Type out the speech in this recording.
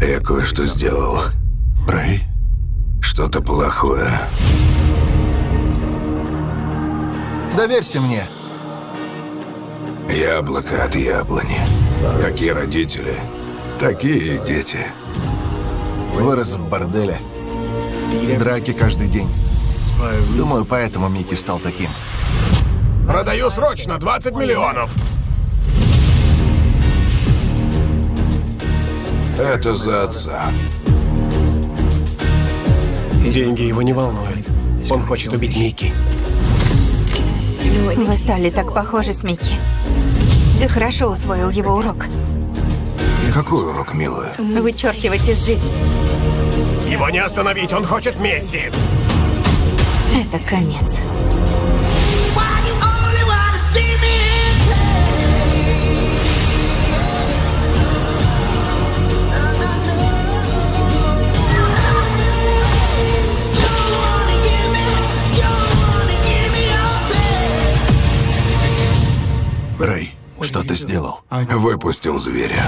Я кое-что сделал. Рэй? Что-то плохое. Доверься мне. Яблоко от яблони. Какие родители, такие и дети. Вырос в борделе. Драки каждый день. Думаю, поэтому Микки стал таким. Продаю срочно 20 миллионов. Это за отца. Деньги его не волнуют. Он хочет убить Микки. Вы стали так похожи с Микки. Ты хорошо усвоил его урок. Какой урок, милая? Вычеркивать из жизни. Его не остановить, он хочет мести. Это конец. Рэй, что ты сделал? Выпустил зверя.